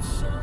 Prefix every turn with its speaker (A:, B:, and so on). A: It's so